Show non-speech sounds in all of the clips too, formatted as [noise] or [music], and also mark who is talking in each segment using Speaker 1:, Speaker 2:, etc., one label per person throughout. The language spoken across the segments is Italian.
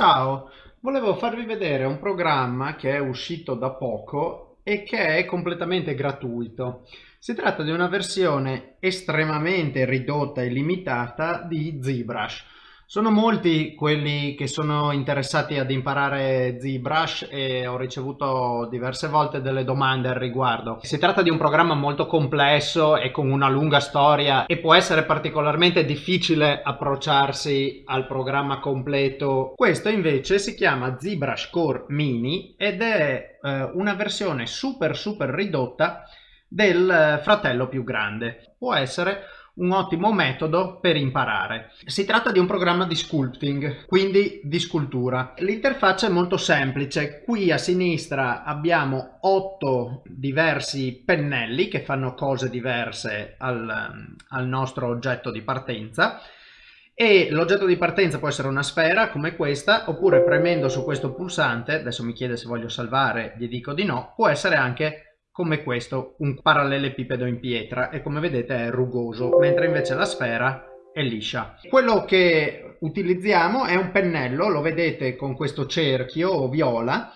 Speaker 1: Ciao, volevo farvi vedere un programma che è uscito da poco e che è completamente gratuito. Si tratta di una versione estremamente ridotta e limitata di ZBrush. Sono molti quelli che sono interessati ad imparare ZBrush e ho ricevuto diverse volte delle domande al riguardo. Si tratta di un programma molto complesso e con una lunga storia e può essere particolarmente difficile approcciarsi al programma completo. Questo invece si chiama ZBrush Core Mini ed è eh, una versione super super ridotta del fratello più grande. Può essere un ottimo metodo per imparare. Si tratta di un programma di sculpting, quindi di scultura. L'interfaccia è molto semplice. Qui a sinistra abbiamo otto diversi pennelli che fanno cose diverse al, al nostro oggetto di partenza e l'oggetto di partenza può essere una sfera come questa oppure premendo su questo pulsante, adesso mi chiede se voglio salvare, gli dico di no, può essere anche come questo un parallelepipedo in pietra e come vedete è rugoso mentre invece la sfera è liscia. Quello che utilizziamo è un pennello, lo vedete con questo cerchio viola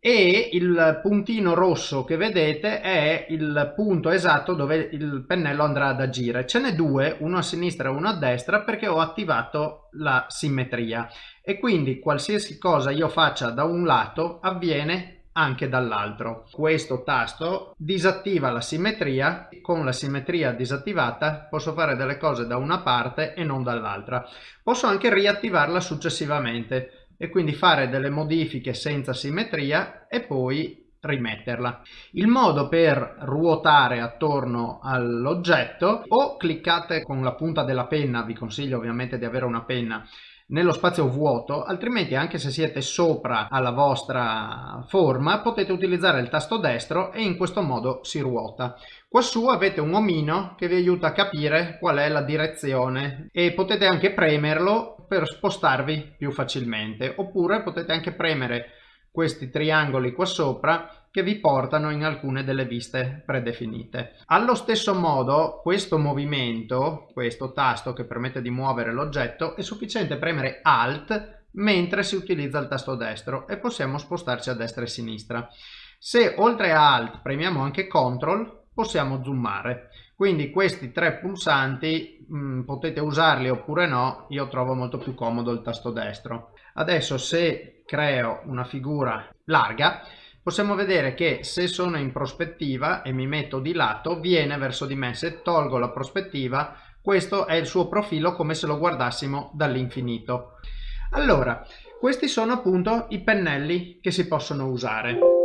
Speaker 1: e il puntino rosso che vedete è il punto esatto dove il pennello andrà ad agire. Ce n'è due, uno a sinistra e uno a destra perché ho attivato la simmetria e quindi qualsiasi cosa io faccia da un lato avviene anche dall'altro. Questo tasto disattiva la simmetria, con la simmetria disattivata posso fare delle cose da una parte e non dall'altra. Posso anche riattivarla successivamente e quindi fare delle modifiche senza simmetria e poi rimetterla. Il modo per ruotare attorno all'oggetto o cliccate con la punta della penna, vi consiglio ovviamente di avere una penna nello spazio vuoto, altrimenti anche se siete sopra alla vostra forma potete utilizzare il tasto destro e in questo modo si ruota. Quassù avete un omino che vi aiuta a capire qual è la direzione e potete anche premerlo per spostarvi più facilmente oppure potete anche premere questi triangoli qua sopra che vi portano in alcune delle viste predefinite. Allo stesso modo questo movimento, questo tasto che permette di muovere l'oggetto, è sufficiente premere Alt mentre si utilizza il tasto destro e possiamo spostarci a destra e a sinistra. Se oltre a Alt premiamo anche CTRL possiamo zoomare. Quindi questi tre pulsanti mh, mm, potete usarli oppure no, io trovo molto più comodo il tasto destro. Adesso se creo una figura larga possiamo vedere che se sono in prospettiva e mi metto di lato viene verso di me. Se tolgo la prospettiva questo è il suo profilo come se lo guardassimo dall'infinito. Allora questi sono appunto i pennelli che si possono usare.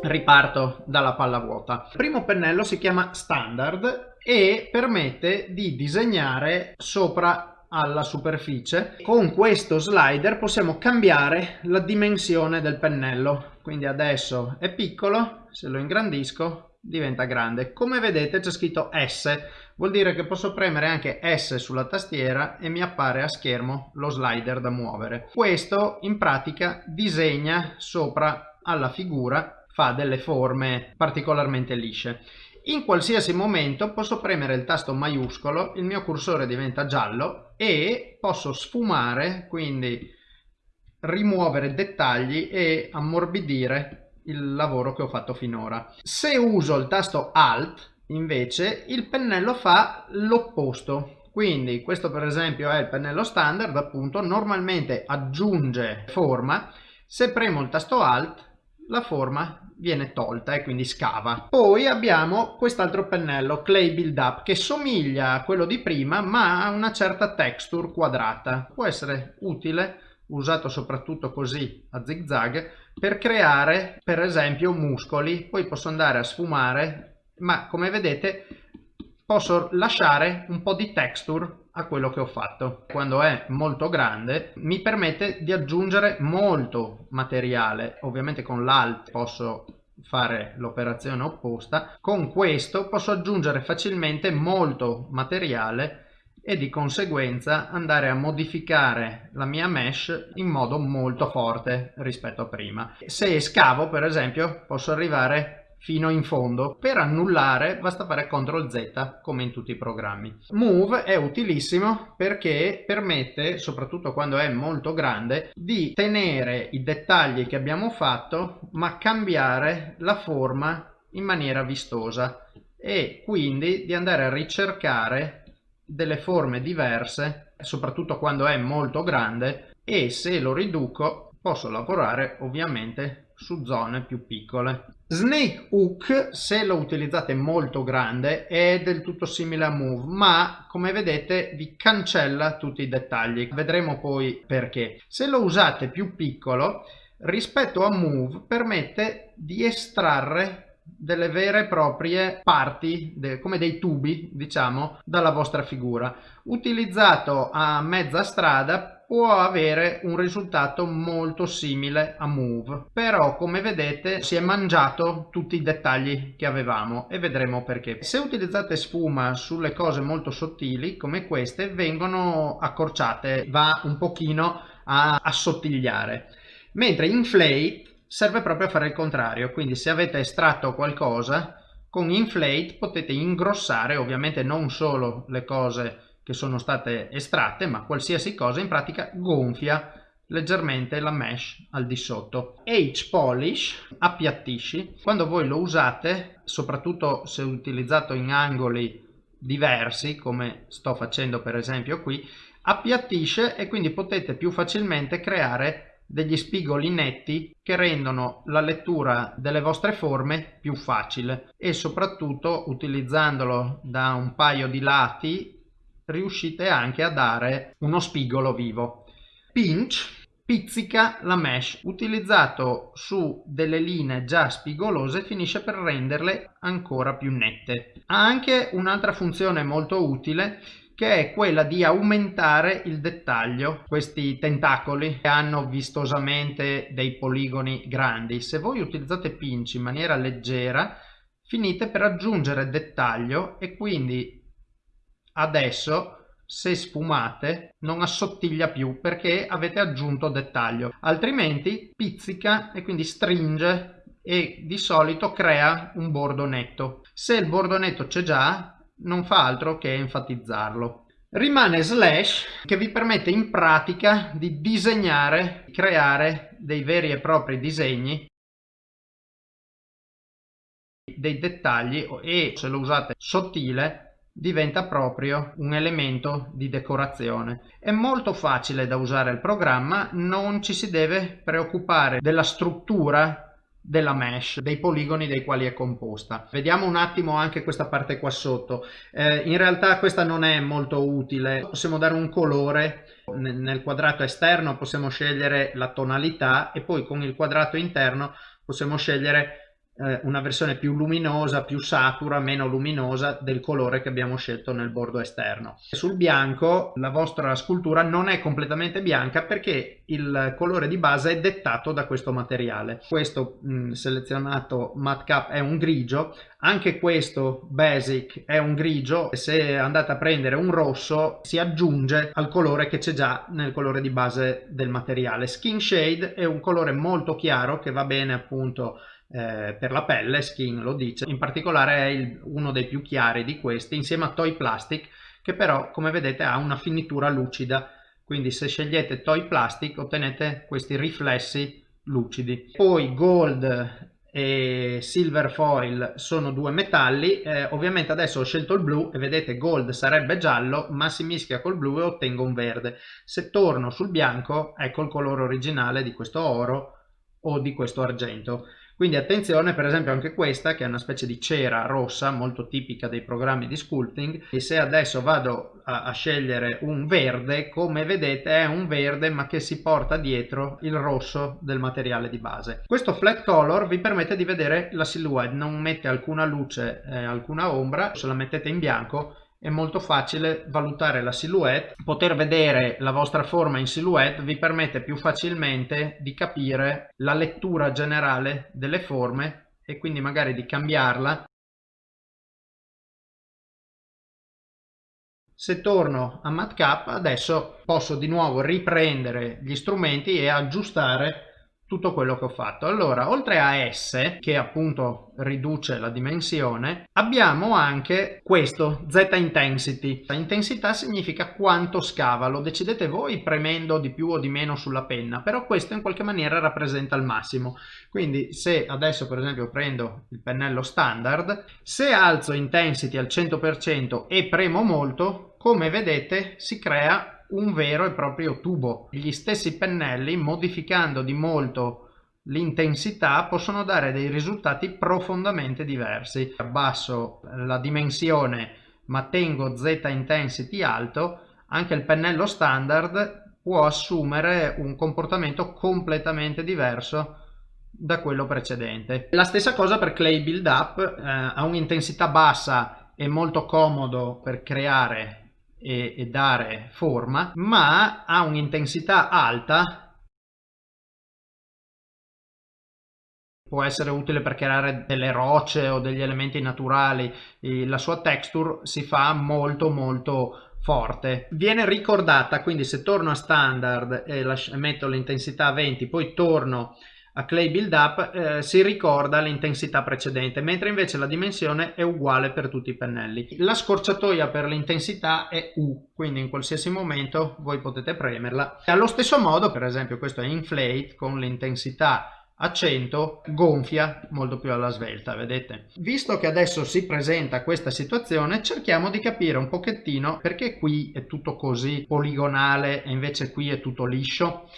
Speaker 1: Riparto dalla palla vuota. Il primo pennello si chiama standard e permette di disegnare sopra alla superficie. Con questo slider possiamo cambiare la dimensione del pennello quindi adesso è piccolo se lo ingrandisco diventa grande. Come vedete c'è scritto S vuol dire che posso premere anche S sulla tastiera e mi appare a schermo lo slider da muovere. Questo in pratica disegna sopra alla figura fa delle forme particolarmente lisce. In qualsiasi momento posso premere il tasto maiuscolo, il mio cursore diventa giallo e posso sfumare, quindi rimuovere dettagli e ammorbidire il lavoro che ho fatto finora. Se uso il tasto Alt, invece, il pennello fa l'opposto. Quindi questo per esempio è il pennello standard, appunto, normalmente aggiunge forma. Se premo il tasto Alt la forma viene tolta e quindi scava. Poi abbiamo quest'altro pennello Clay Build Up che somiglia a quello di prima ma ha una certa texture quadrata. Può essere utile usato soprattutto così a zig zag per creare per esempio muscoli. Poi posso andare a sfumare ma come vedete posso lasciare un po' di texture a quello che ho fatto. Quando è molto grande mi permette di aggiungere molto materiale, ovviamente con l'Alt posso fare l'operazione opposta, con questo posso aggiungere facilmente molto materiale e di conseguenza andare a modificare la mia mesh in modo molto forte rispetto a prima. Se scavo per esempio posso arrivare fino in fondo. Per annullare basta fare CTRL Z come in tutti i programmi. Move è utilissimo perché permette, soprattutto quando è molto grande, di tenere i dettagli che abbiamo fatto ma cambiare la forma in maniera vistosa e quindi di andare a ricercare delle forme diverse soprattutto quando è molto grande e se lo riduco posso lavorare ovviamente su zone più piccole. Snake Hook, se lo utilizzate molto grande, è del tutto simile a Move, ma come vedete vi cancella tutti i dettagli. Vedremo poi perché. Se lo usate più piccolo, rispetto a Move, permette di estrarre delle vere e proprie parti, de, come dei tubi, diciamo, dalla vostra figura. Utilizzato a mezza strada può avere un risultato molto simile a Move però come vedete si è mangiato tutti i dettagli che avevamo e vedremo perché se utilizzate sfuma sulle cose molto sottili come queste vengono accorciate va un pochino a assottigliare mentre Inflate serve proprio a fare il contrario quindi se avete estratto qualcosa con Inflate potete ingrossare ovviamente non solo le cose che sono state estratte, ma qualsiasi cosa in pratica gonfia leggermente la mesh al di sotto. H polish appiattisci, quando voi lo usate, soprattutto se utilizzato in angoli diversi, come sto facendo per esempio qui, appiattisce e quindi potete più facilmente creare degli spigoli netti che rendono la lettura delle vostre forme più facile e soprattutto utilizzandolo da un paio di lati riuscite anche a dare uno spigolo vivo. Pinch pizzica la mesh utilizzato su delle linee già spigolose finisce per renderle ancora più nette ha anche un'altra funzione molto utile che è quella di aumentare il dettaglio questi tentacoli hanno vistosamente dei poligoni grandi. Se voi utilizzate pinch in maniera leggera finite per aggiungere dettaglio e quindi adesso se sfumate non assottiglia più perché avete aggiunto dettaglio. Altrimenti pizzica e quindi stringe e di solito crea un bordo netto. Se il bordo netto c'è già non fa altro che enfatizzarlo rimane slash che vi permette in pratica di disegnare creare dei veri e propri disegni dei dettagli e se lo usate sottile diventa proprio un elemento di decorazione. È molto facile da usare il programma, non ci si deve preoccupare della struttura della mesh, dei poligoni dei quali è composta. Vediamo un attimo anche questa parte qua sotto. Eh, in realtà questa non è molto utile, possiamo dare un colore nel quadrato esterno possiamo scegliere la tonalità e poi con il quadrato interno possiamo scegliere eh, una versione più luminosa, più satura, meno luminosa del colore che abbiamo scelto nel bordo esterno. Sul bianco la vostra scultura non è completamente bianca perché il colore di base è dettato da questo materiale. Questo mh, selezionato matte cap è un grigio, anche questo basic è un grigio se andate a prendere un rosso si aggiunge al colore che c'è già nel colore di base del materiale. Skin shade è un colore molto chiaro che va bene appunto eh, per la pelle, Skin lo dice, in particolare è il, uno dei più chiari di questi insieme a Toy Plastic che però come vedete ha una finitura lucida quindi se scegliete Toy Plastic ottenete questi riflessi lucidi. Poi Gold e Silver Foil sono due metalli, eh, ovviamente adesso ho scelto il blu e vedete Gold sarebbe giallo ma si mischia col blu e ottengo un verde. Se torno sul bianco ecco il colore originale di questo oro o di questo argento. Quindi attenzione per esempio anche questa che è una specie di cera rossa molto tipica dei programmi di sculpting e se adesso vado a, a scegliere un verde come vedete è un verde ma che si porta dietro il rosso del materiale di base. Questo flat color vi permette di vedere la silhouette, non mette alcuna luce, eh, alcuna ombra, se la mettete in bianco è molto facile valutare la silhouette. Poter vedere la vostra forma in silhouette vi permette più facilmente di capire la lettura generale delle forme e quindi magari di cambiarla. Se torno a matcap adesso posso di nuovo riprendere gli strumenti e aggiustare tutto quello che ho fatto. Allora, oltre a S, che appunto riduce la dimensione, abbiamo anche questo, Z intensity. La intensità significa quanto scava, lo decidete voi premendo di più o di meno sulla penna, però questo in qualche maniera rappresenta il massimo. Quindi se adesso per esempio prendo il pennello standard, se alzo intensity al 100% e premo molto, come vedete si crea un vero e proprio tubo. Gli stessi pennelli, modificando di molto l'intensità, possono dare dei risultati profondamente diversi. Abbasso la dimensione ma tengo Z intensity alto, anche il pennello standard può assumere un comportamento completamente diverso da quello precedente. La stessa cosa per Clay Build Up, eh, ha un'intensità bassa e molto comodo per creare e, e dare forma, ma ha un'intensità alta. Può essere utile per creare delle rocce o degli elementi naturali. La sua texture si fa molto molto forte. Viene ricordata quindi se torno a standard e metto l'intensità a 20 poi torno a clay build up eh, si ricorda l'intensità precedente mentre invece la dimensione è uguale per tutti i pennelli. La scorciatoia per l'intensità è U quindi in qualsiasi momento voi potete premerla. Allo stesso modo per esempio questo è inflate con l'intensità a 100 gonfia molto più alla svelta vedete? Visto che adesso si presenta questa situazione cerchiamo di capire un pochettino perché qui è tutto così poligonale e invece qui è tutto liscio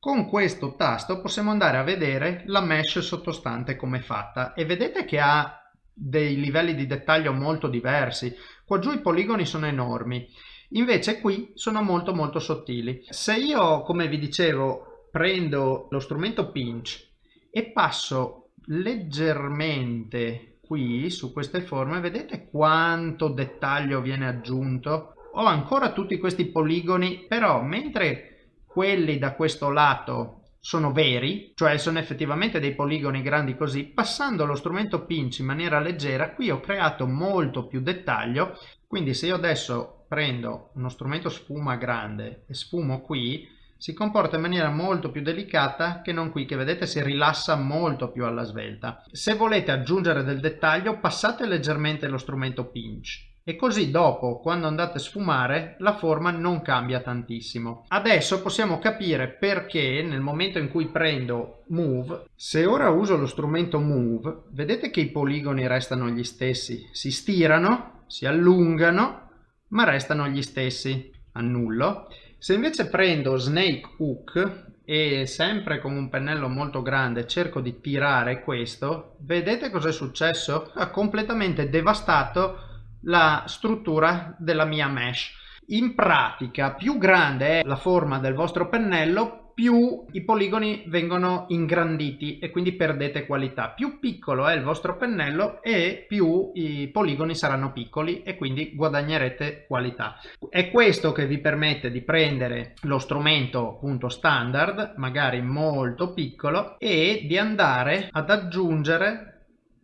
Speaker 1: con questo tasto possiamo andare a vedere la mesh sottostante come è fatta e vedete che ha dei livelli di dettaglio molto diversi. Qua giù i poligoni sono enormi, invece qui sono molto molto sottili. Se io, come vi dicevo, prendo lo strumento pinch e passo leggermente qui su queste forme, vedete quanto dettaglio viene aggiunto? Ho ancora tutti questi poligoni, però mentre quelli da questo lato sono veri, cioè sono effettivamente dei poligoni grandi così, passando lo strumento pinch in maniera leggera, qui ho creato molto più dettaglio, quindi se io adesso prendo uno strumento sfuma grande e sfumo qui, si comporta in maniera molto più delicata che non qui, che vedete si rilassa molto più alla svelta. Se volete aggiungere del dettaglio, passate leggermente lo strumento pinch e così dopo quando andate a sfumare la forma non cambia tantissimo. Adesso possiamo capire perché nel momento in cui prendo Move, se ora uso lo strumento Move, vedete che i poligoni restano gli stessi, si stirano, si allungano, ma restano gli stessi, annullo. Se invece prendo Snake Hook e sempre con un pennello molto grande cerco di tirare questo, vedete cosa è successo? Ha completamente devastato la struttura della mia mesh. In pratica più grande è la forma del vostro pennello più i poligoni vengono ingranditi e quindi perdete qualità. Più piccolo è il vostro pennello e più i poligoni saranno piccoli e quindi guadagnerete qualità. È questo che vi permette di prendere lo strumento appunto standard, magari molto piccolo, e di andare ad aggiungere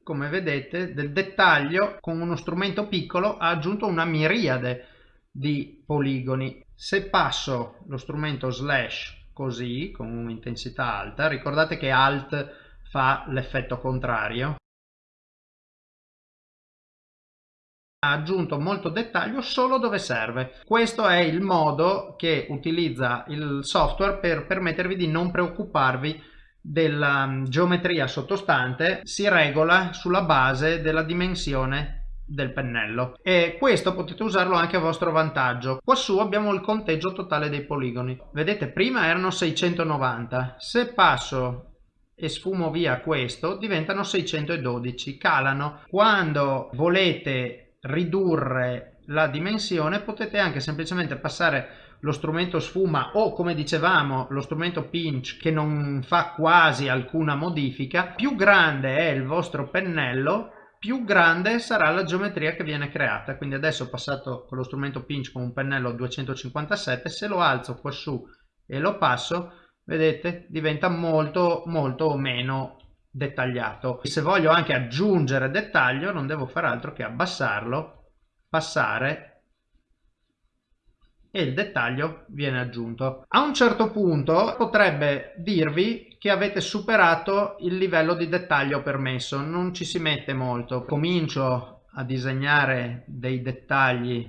Speaker 1: come vedete del dettaglio con uno strumento piccolo ha aggiunto una miriade di poligoni. Se passo lo strumento slash così con un'intensità alta ricordate che alt fa l'effetto contrario. Ha aggiunto molto dettaglio solo dove serve. Questo è il modo che utilizza il software per permettervi di non preoccuparvi della mm, geometria sottostante si regola sulla base della dimensione del pennello. E questo potete usarlo anche a vostro vantaggio. Qua su abbiamo il conteggio totale dei poligoni. Vedete prima erano 690 se passo e sfumo via questo diventano 612 calano. Quando volete ridurre la dimensione potete anche semplicemente passare lo strumento sfuma o come dicevamo lo strumento pinch che non fa quasi alcuna modifica più grande è il vostro pennello più grande sarà la geometria che viene creata. Quindi adesso ho passato con lo strumento pinch con un pennello 257 se lo alzo qua su e lo passo vedete diventa molto molto meno dettagliato. Se voglio anche aggiungere dettaglio non devo fare altro che abbassarlo passare e il dettaglio viene aggiunto. A un certo punto potrebbe dirvi che avete superato il livello di dettaglio permesso, non ci si mette molto. Comincio a disegnare dei dettagli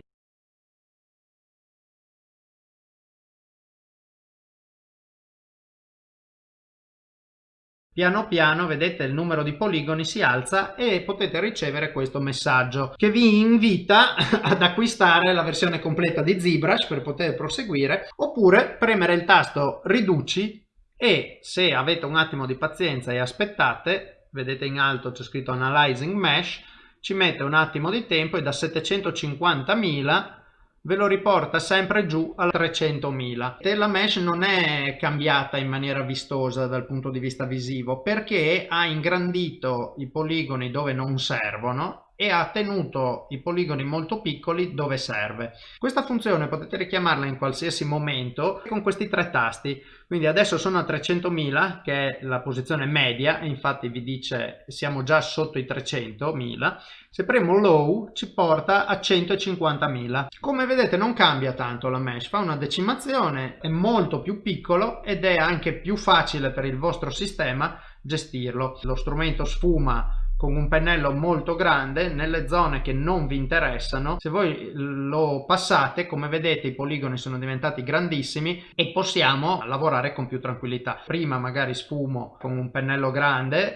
Speaker 1: Piano piano vedete il numero di poligoni si alza e potete ricevere questo messaggio che vi invita [laughs] ad acquistare la versione completa di ZBrush per poter proseguire oppure premere il tasto riduci e se avete un attimo di pazienza e aspettate, vedete in alto c'è scritto Analyzing Mesh, ci mette un attimo di tempo e da 750.000 ve lo riporta sempre giù a 300.000. La mesh non è cambiata in maniera vistosa dal punto di vista visivo perché ha ingrandito i poligoni dove non servono e ha tenuto i poligoni molto piccoli dove serve. Questa funzione potete richiamarla in qualsiasi momento con questi tre tasti. Quindi adesso sono a 300.000 che è la posizione media, infatti vi dice siamo già sotto i 300.000. Se premo low ci porta a 150.000. Come vedete non cambia tanto la mesh, fa una decimazione, è molto più piccolo ed è anche più facile per il vostro sistema gestirlo. Lo strumento sfuma con un pennello molto grande nelle zone che non vi interessano. Se voi lo passate come vedete i poligoni sono diventati grandissimi e possiamo lavorare con più tranquillità. Prima magari sfumo con un pennello grande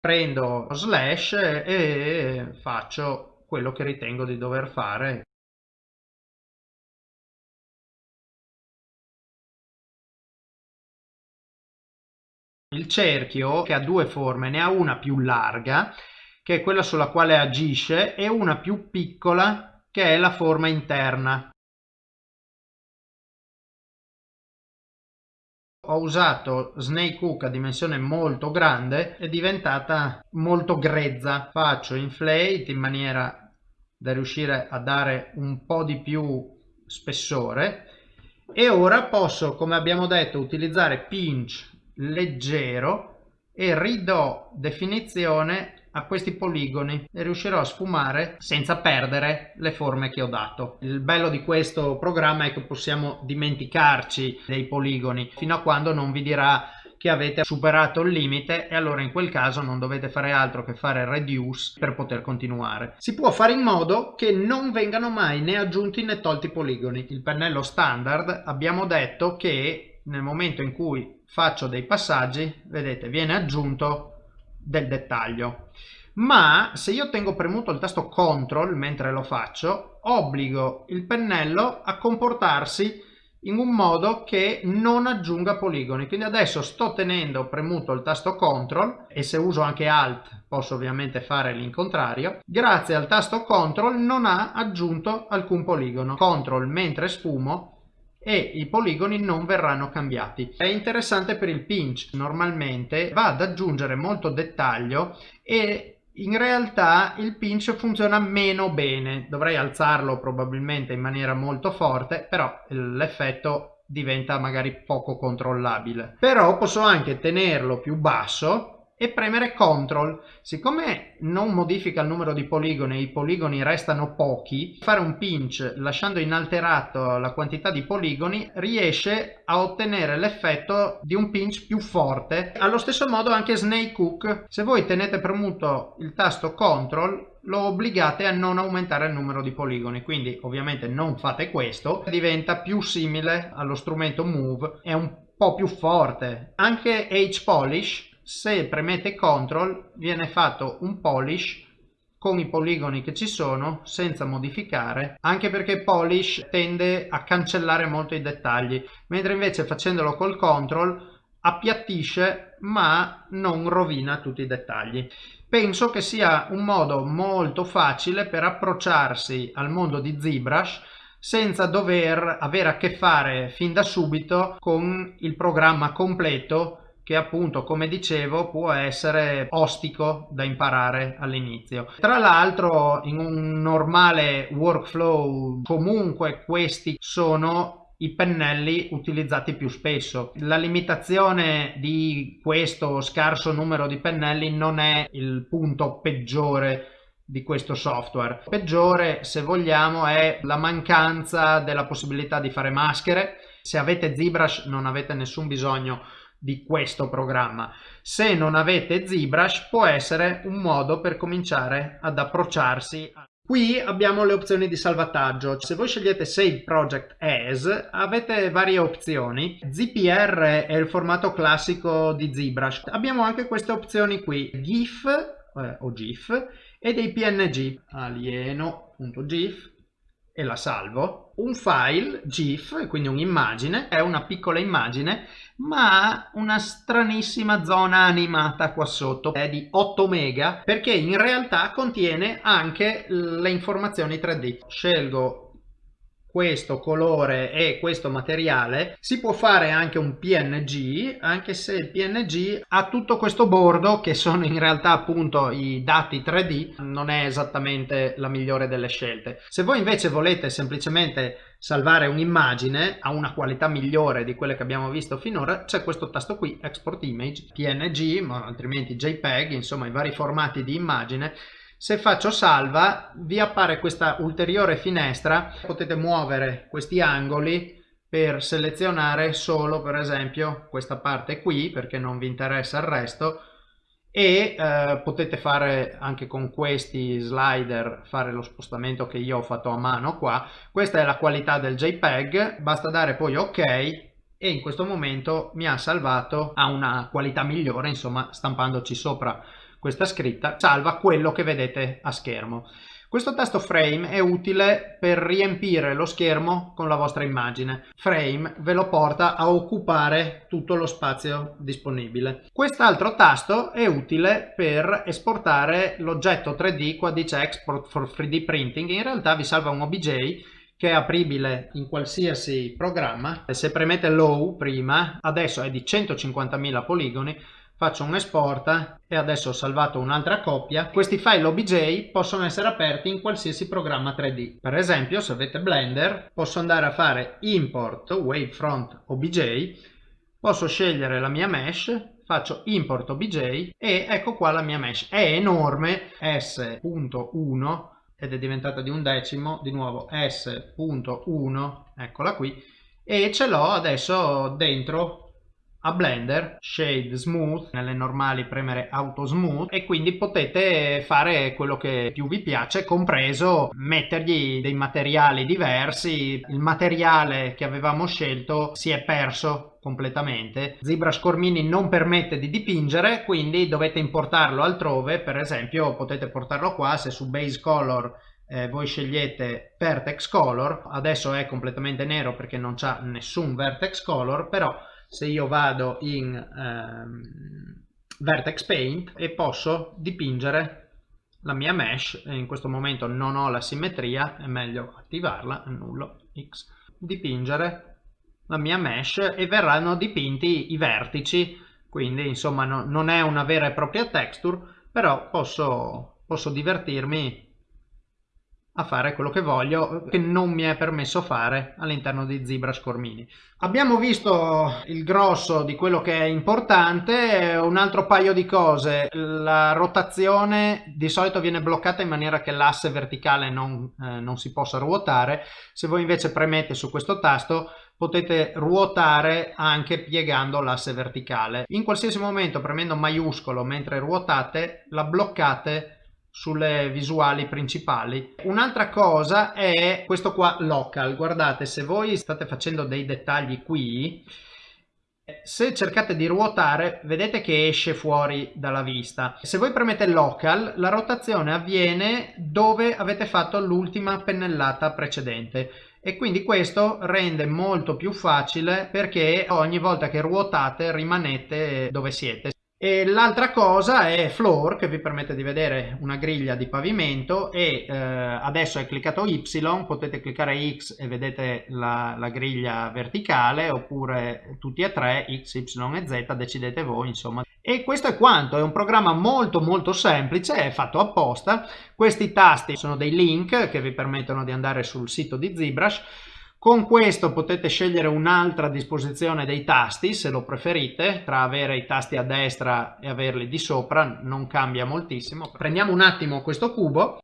Speaker 1: prendo slash e faccio quello che ritengo di dover fare Il cerchio, che ha due forme, ne ha una più larga, che è quella sulla quale agisce, e una più piccola, che è la forma interna. Ho usato Snake Hook a dimensione molto grande, è diventata molto grezza. Faccio inflate in maniera da riuscire a dare un po' di più spessore e ora posso, come abbiamo detto, utilizzare pinch leggero e ridò definizione a questi poligoni e riuscirò a sfumare senza perdere le forme che ho dato. Il bello di questo programma è che possiamo dimenticarci dei poligoni fino a quando non vi dirà che avete superato il limite e allora in quel caso non dovete fare altro che fare reduce per poter continuare. Si può fare in modo che non vengano mai né aggiunti né tolti poligoni. Il pennello standard abbiamo detto che nel momento in cui faccio dei passaggi, vedete, viene aggiunto del dettaglio. Ma se io tengo premuto il tasto CTRL mentre lo faccio, obbligo il pennello a comportarsi in un modo che non aggiunga poligoni. Quindi adesso sto tenendo premuto il tasto CTRL e se uso anche ALT posso ovviamente fare l'incontrario. Grazie al tasto CTRL non ha aggiunto alcun poligono. CTRL mentre sfumo e i poligoni non verranno cambiati. È interessante per il pinch, normalmente va ad aggiungere molto dettaglio e in realtà il pinch funziona meno bene, dovrei alzarlo probabilmente in maniera molto forte, però l'effetto diventa magari poco controllabile. Però posso anche tenerlo più basso e premere CTRL. Siccome non modifica il numero di poligoni e i poligoni restano pochi, fare un pinch lasciando inalterato la quantità di poligoni riesce a ottenere l'effetto di un pinch più forte. Allo stesso modo anche Snake Hook, se voi tenete premuto il tasto CTRL lo obbligate a non aumentare il numero di poligoni quindi ovviamente non fate questo diventa più simile allo strumento move è un po' più forte anche H polish se premete CTRL viene fatto un polish con i poligoni che ci sono senza modificare anche perché polish tende a cancellare molto i dettagli mentre invece facendolo col CTRL appiattisce ma non rovina tutti i dettagli. Penso che sia un modo molto facile per approcciarsi al mondo di ZBrush senza dover avere a che fare fin da subito con il programma completo che appunto come dicevo può essere ostico da imparare all'inizio. Tra l'altro in un normale workflow comunque questi sono i pennelli utilizzati più spesso. La limitazione di questo scarso numero di pennelli non è il punto peggiore di questo software. Peggiore, se vogliamo, è la mancanza della possibilità di fare maschere. Se avete ZBrush non avete nessun bisogno di questo programma. Se non avete ZBrush può essere un modo per cominciare ad approcciarsi. Qui abbiamo le opzioni di salvataggio. Se voi scegliete Save Project As avete varie opzioni. ZPR è il formato classico di ZBrush. Abbiamo anche queste opzioni qui, GIF eh, o GIF e dei png alieno.gif e la salvo. Un file GIF quindi un'immagine è una piccola immagine ma ha una stranissima zona animata qua sotto è di 8 mega perché in realtà contiene anche le informazioni 3D scelgo questo colore e questo materiale si può fare anche un png anche se il png ha tutto questo bordo che sono in realtà appunto i dati 3d non è esattamente la migliore delle scelte. Se voi invece volete semplicemente salvare un'immagine a una qualità migliore di quelle che abbiamo visto finora c'è questo tasto qui export image png ma altrimenti jpeg insomma i vari formati di immagine se faccio salva vi appare questa ulteriore finestra, potete muovere questi angoli per selezionare solo per esempio questa parte qui perché non vi interessa il resto. E eh, potete fare anche con questi slider fare lo spostamento che io ho fatto a mano qua. Questa è la qualità del jpeg. Basta dare poi ok e in questo momento mi ha salvato a una qualità migliore insomma stampandoci sopra questa scritta salva quello che vedete a schermo. Questo tasto frame è utile per riempire lo schermo con la vostra immagine. Frame ve lo porta a occupare tutto lo spazio disponibile. Quest'altro tasto è utile per esportare l'oggetto 3D, qua dice Export for 3D Printing, in realtà vi salva un OBJ che è apribile in qualsiasi programma. Se premete Low prima, adesso è di 150.000 poligoni, faccio un export e adesso ho salvato un'altra coppia. Questi file OBJ possono essere aperti in qualsiasi programma 3D. Per esempio, se avete Blender, posso andare a fare import wavefront OBJ, posso scegliere la mia mesh, faccio import OBJ e ecco qua la mia mesh. È enorme, S.1 ed è diventata di un decimo, di nuovo S.1, eccola qui, e ce l'ho adesso dentro a Blender, Shade Smooth, nelle normali premere Auto Smooth e quindi potete fare quello che più vi piace, compreso mettergli dei materiali diversi. Il materiale che avevamo scelto si è perso completamente. ZBrush Cormini non permette di dipingere, quindi dovete importarlo altrove, per esempio potete portarlo qua se su Base Color eh, voi scegliete Vertex Color, adesso è completamente nero perché non c'ha nessun Vertex Color, però se io vado in ehm, Vertex Paint e posso dipingere la mia mesh, in questo momento non ho la simmetria, è meglio attivarla, annullo X, dipingere la mia mesh e verranno dipinti i vertici, quindi insomma no, non è una vera e propria texture, però posso, posso divertirmi a fare quello che voglio che non mi è permesso fare all'interno di ZBrush Cormini. Abbiamo visto il grosso di quello che è importante, un altro paio di cose, la rotazione di solito viene bloccata in maniera che l'asse verticale non, eh, non si possa ruotare, se voi invece premete su questo tasto potete ruotare anche piegando l'asse verticale. In qualsiasi momento premendo maiuscolo mentre ruotate la bloccate sulle visuali principali. Un'altra cosa è questo qua local, guardate se voi state facendo dei dettagli qui, se cercate di ruotare vedete che esce fuori dalla vista. Se voi premete local la rotazione avviene dove avete fatto l'ultima pennellata precedente e quindi questo rende molto più facile perché ogni volta che ruotate rimanete dove siete. E l'altra cosa è floor che vi permette di vedere una griglia di pavimento e eh, adesso è cliccato Y, potete cliccare X e vedete la, la, griglia verticale oppure tutti e tre X, Y e Z, decidete voi insomma. E questo è quanto, è un programma molto molto semplice, è fatto apposta, questi tasti sono dei link che vi permettono di andare sul sito di ZBrush Con questo potete scegliere un'altra disposizione dei tasti se lo preferite, tra avere i tasti a destra e averli di sopra non cambia moltissimo. Prendiamo un attimo questo cubo,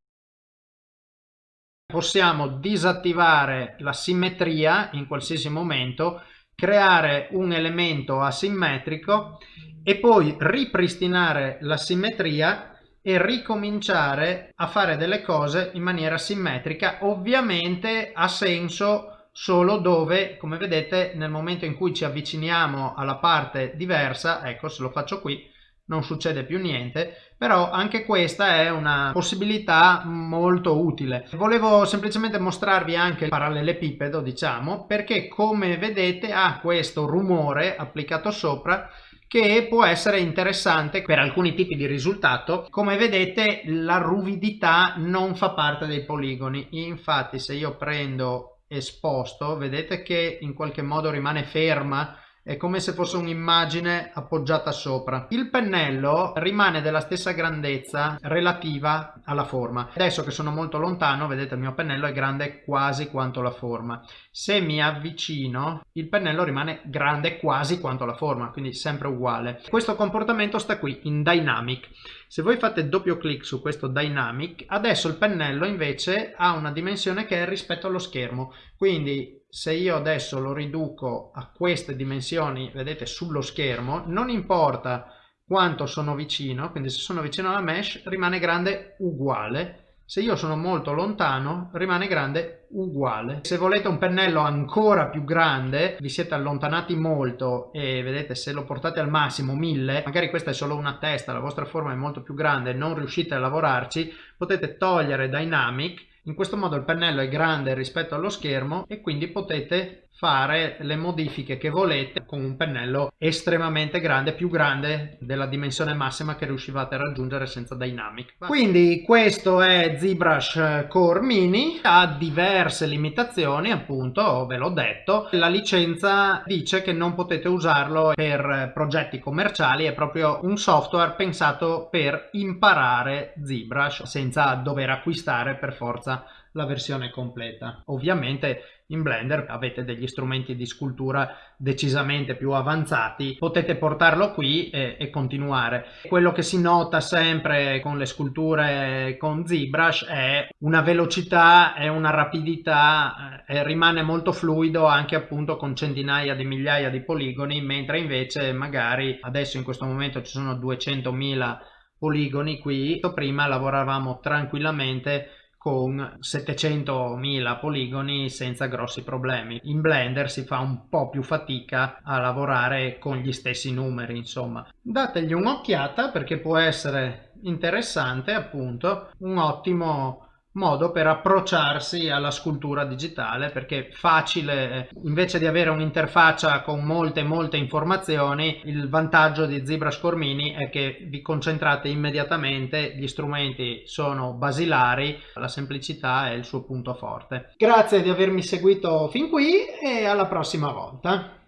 Speaker 1: possiamo disattivare la simmetria in qualsiasi momento, creare un elemento asimmetrico e poi ripristinare la simmetria e ricominciare a fare delle cose in maniera simmetrica. Ovviamente ha senso solo dove, come vedete, nel momento in cui ci avviciniamo alla parte diversa, ecco se lo faccio qui, non succede più niente, però anche questa è una possibilità molto utile. Volevo semplicemente mostrarvi anche il parallelepipedo, diciamo, perché come vedete ha questo rumore applicato sopra che può essere interessante per alcuni tipi di risultato. Come vedete la ruvidità non fa parte dei poligoni, infatti se io prendo esposto vedete che in qualche modo rimane ferma è come se fosse un'immagine appoggiata sopra. Il pennello rimane della stessa grandezza relativa alla forma. Adesso che sono molto lontano, vedete il mio pennello è grande quasi quanto la forma. Se mi avvicino, il pennello rimane grande quasi quanto la forma, quindi sempre uguale. Questo comportamento sta qui, in Dynamic. Se voi fate doppio clic su questo Dynamic, adesso il pennello invece ha una dimensione che è rispetto allo schermo. Quindi se io adesso lo riduco a queste dimensioni, vedete sullo schermo, non importa quanto sono vicino, quindi se sono vicino alla mesh rimane grande uguale, se io sono molto lontano rimane grande uguale. Se volete un pennello ancora più grande, vi siete allontanati molto e vedete se lo portate al massimo 1000, magari questa è solo una testa, la vostra forma è molto più grande, non riuscite a lavorarci, potete togliere Dynamic in questo modo il pennello è grande rispetto allo schermo e quindi potete fare le modifiche che volete con un pennello estremamente grande, più grande della dimensione massima che riuscivate a raggiungere senza Dynamic. Quindi questo è ZBrush Core Mini, ha diverse limitazioni appunto, ve l'ho detto. La licenza dice che non potete usarlo per progetti commerciali, è proprio un software pensato per imparare ZBrush senza dover acquistare per forza la versione completa. Ovviamente in Blender avete degli strumenti di scultura decisamente più avanzati, potete portarlo qui e, e continuare. Quello che si nota sempre con le sculture con ZBrush è una velocità e una rapidità, eh, rimane molto fluido anche appunto con centinaia di migliaia di poligoni, mentre invece magari adesso in questo momento ci sono 200.000 poligoni qui, prima lavoravamo tranquillamente con 700.000 poligoni senza grossi problemi. In Blender si fa un po' più fatica a lavorare con gli stessi numeri, insomma. Dategli un'occhiata perché può essere interessante, appunto, un ottimo modo per approcciarsi alla scultura digitale perché facile invece di avere un'interfaccia con molte molte informazioni il vantaggio di ZBrush Core Mini è che vi concentrate immediatamente gli strumenti sono basilari la semplicità è il suo punto forte. Grazie di avermi seguito fin qui e alla prossima volta